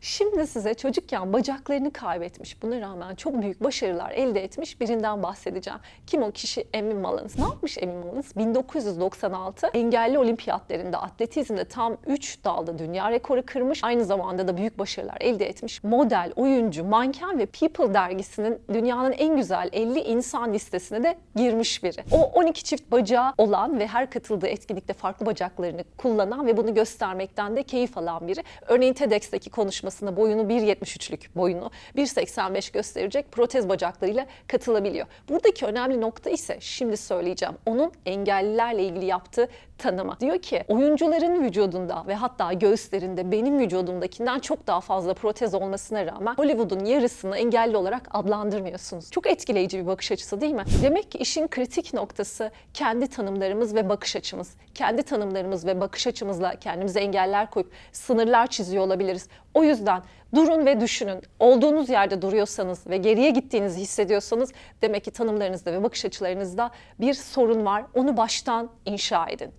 Şimdi size çocukken bacaklarını kaybetmiş, buna rağmen çok büyük başarılar elde etmiş birinden bahsedeceğim. Kim o kişi? Amy Mullins. Ne yapmış Amy Mullins? 1996 engelli olimpiyatlarında atletizmde tam 3 dalda dünya rekoru kırmış. Aynı zamanda da büyük başarılar elde etmiş. Model, oyuncu, manken ve People dergisinin dünyanın en güzel 50 insan listesine de girmiş biri. O 12 çift bacağı olan ve her katıldığı etkinlikte farklı bacaklarını kullanan ve bunu göstermekten de keyif alan biri. Örneğin TEDx'teki konuşmasında boyunu 1.73'lük boyunu 1.85 gösterecek protez bacaklarıyla katılabiliyor. Buradaki önemli nokta ise şimdi söyleyeceğim. Onun engellilerle ilgili yaptığı tanıma. Diyor ki oyuncuların vücudunda ve hatta göğüslerinde benim vücudumdakinden çok daha fazla protez olmasına rağmen Hollywood'un yarısını engelli olarak adlandırmıyorsunuz. Çok etkileyici bir bakış açısı değil mi? Demek ki işin kritik noktası kendi tanımlarımız ve bakış açımız. Kendi tanımlarımız ve bakış açımızla kendimize engeller koyup sınırlar çiziyor olabiliriz. O yüzden durun ve düşünün. Olduğunuz yerde duruyorsanız ve geriye gittiğinizi hissediyorsanız demek ki tanımlarınızda ve bakış açılarınızda bir sorun var. Onu baştan inşa edin.